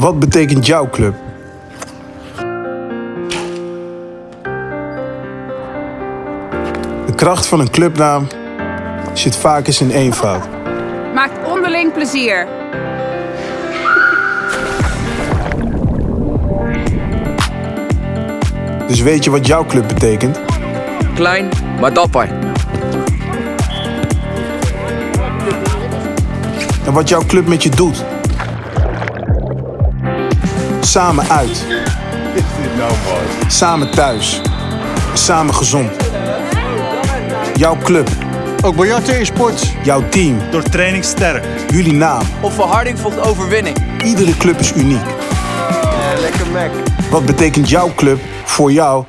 Wat betekent jouw club? De kracht van een clubnaam zit vaak eens in eenvoud. Maakt onderling plezier. Dus weet je wat jouw club betekent? Klein, maar dapper. En wat jouw club met je doet? Samen uit. Samen thuis. Samen gezond. Jouw club, Ook biljarten is sport. jouw team, Door training sterk. jullie naam. Of verharding volgt overwinning. Iedere club is uniek. lekker Mac. Wat betekent jouw club voor jou